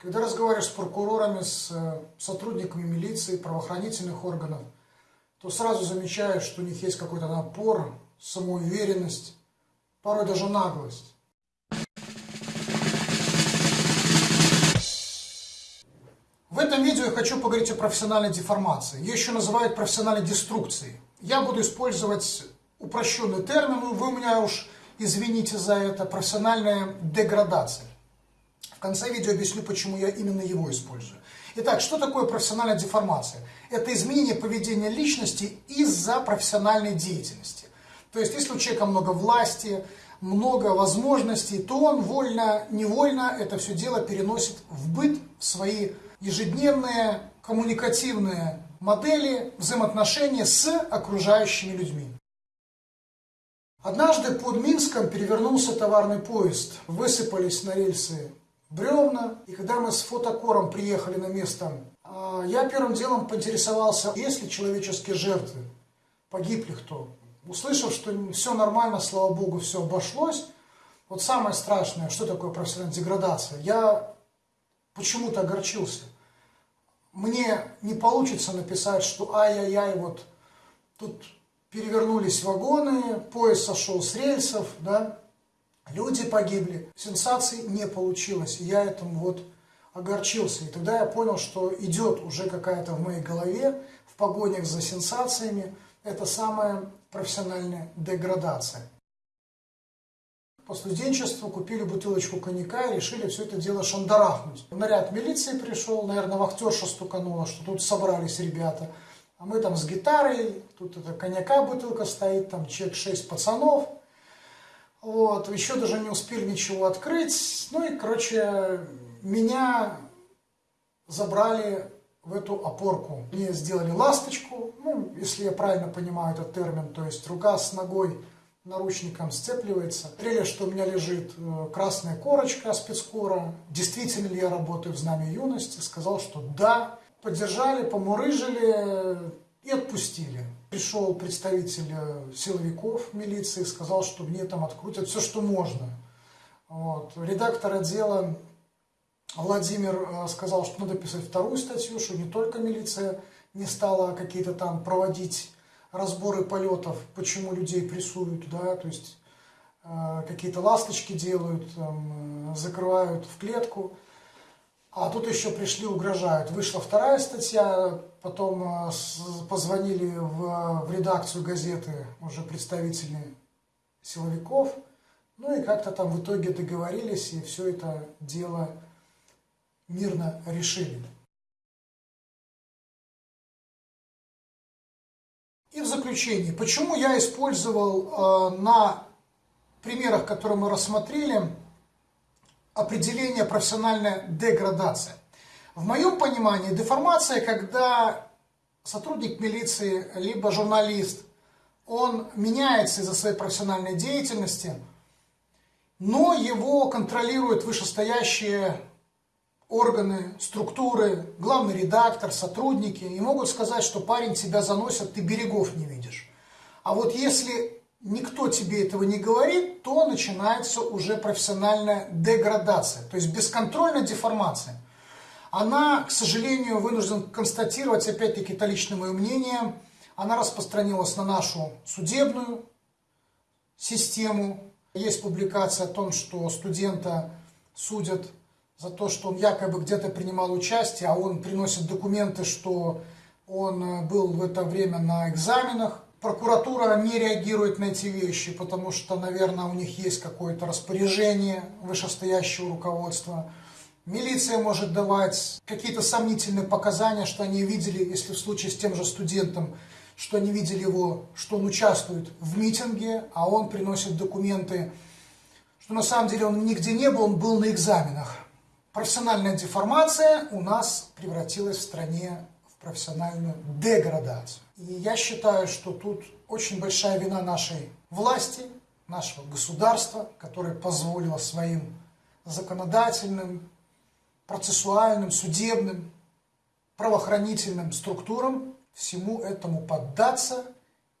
Когда разговариваешь с прокурорами, с э, сотрудниками милиции, правоохранительных органов, то сразу замечаешь, что у них есть какой-то напор, самоуверенность, порой даже наглость. В этом видео я хочу поговорить о профессиональной деформации. Ее еще называют профессиональной деструкцией. Я буду использовать упрощенный термин, вы меня уж извините за это, профессиональная деградация. В конце видео объясню, почему я именно его использую. Итак, что такое профессиональная деформация? Это изменение поведения личности из-за профессиональной деятельности. То есть, если у человека много власти, много возможностей, то он вольно, невольно это все дело переносит в быт, в свои ежедневные коммуникативные модели взаимоотношения с окружающими людьми. Однажды под Минском перевернулся товарный поезд, высыпались на рельсы бревна. И когда мы с фотокором приехали на место, а, я первым делом поинтересовался, есть ли человеческие жертвы, погиб ли кто. Услышав, что все нормально, слава богу, все обошлось, вот самое страшное, что такое профессиональная деградация, я почему-то огорчился. Мне не получится написать, что ай-яй-яй, вот тут перевернулись вагоны, поезд сошел с рельсов, да, Люди погибли, сенсаций не получилось. Я этому вот огорчился. И тогда я понял, что идет уже какая-то в моей голове, в погонях за сенсациями, это самая профессиональная деградация. По студенчеству купили бутылочку коньяка и решили все это дело шандарахнуть. Наряд милиции пришел, наверное, вахтерша стуканула, что тут собрались ребята. А мы там с гитарой, тут это коньяка бутылка стоит, там чек 6 пацанов – вот, еще даже не успели ничего открыть. Ну и, короче, меня забрали в эту опорку. Мне сделали ласточку, ну, если я правильно понимаю этот термин, то есть рука с ногой наручником сцепливается. Смотрели, что у меня лежит э, красная корочка спецкора. Действительно ли я работаю в знамя юности? Сказал, что да. Поддержали, помурыжили и отпустили. Пришел представитель э, силовиков милиции, сказал, что мне там открутят все, что можно. Вот. Редактор отдела Владимир э, сказал, что надо писать вторую статью, что не только милиция не стала какие-то там проводить разборы полетов, почему людей прессуют, да, то есть э, какие-то ласточки делают, там, закрывают в клетку. А тут еще пришли, угрожают. Вышла вторая статья, потом э, позвонили в, в редакцию газеты уже представители силовиков. Ну и как-то там в итоге договорились, и все это дело мирно решили. И в заключение, почему я использовал э, на примерах, которые мы рассмотрели, определение профессиональная деградация. В моем понимании деформация, когда сотрудник милиции, либо журналист, он меняется из-за своей профессиональной деятельности, но его контролируют вышестоящие органы, структуры, главный редактор, сотрудники, и могут сказать, что парень тебя заносит, ты берегов не видишь. А вот если никто тебе этого не говорит, то начинается уже профессиональная деградация, то есть бесконтрольная деформация. Она, к сожалению, вынужден констатировать, опять-таки, это личное мое мнение, она распространилась на нашу судебную систему. Есть публикация о том, что студента судят за то, что он якобы где-то принимал участие, а он приносит документы, что он был в это время на экзаменах. Прокуратура не реагирует на эти вещи, потому что, наверное, у них есть какое-то распоряжение вышестоящего руководства. Милиция может давать какие-то сомнительные показания, что они видели, если в случае с тем же студентом, что они видели его, что он участвует в митинге, а он приносит документы, что на самом деле он нигде не был, он был на экзаменах. Профессиональная деформация у нас превратилась в стране профессиональную деградацию. И я считаю, что тут очень большая вина нашей власти, нашего государства, которое позволило своим законодательным, процессуальным, судебным, правоохранительным структурам всему этому поддаться.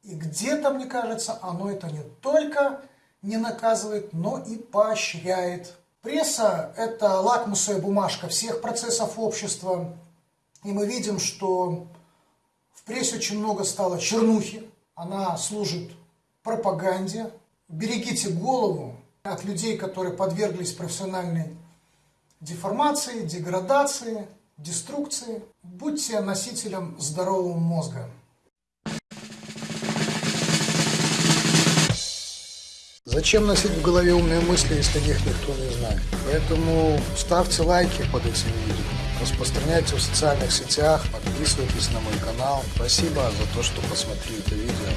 И где-то, мне кажется, оно это не только не наказывает, но и поощряет Пресса – это лакмусовая бумажка всех процессов общества. И мы видим, что в прессе очень много стало чернухи. Она служит пропаганде. Берегите голову от людей, которые подверглись профессиональной деформации, деградации, деструкции. Будьте носителем здорового мозга. Зачем носить в голове умные мысли, если их никто не знает? Поэтому ставьте лайки под этим видео, распространяйте в социальных сетях, подписывайтесь на мой канал. Спасибо за то, что посмотрели это видео.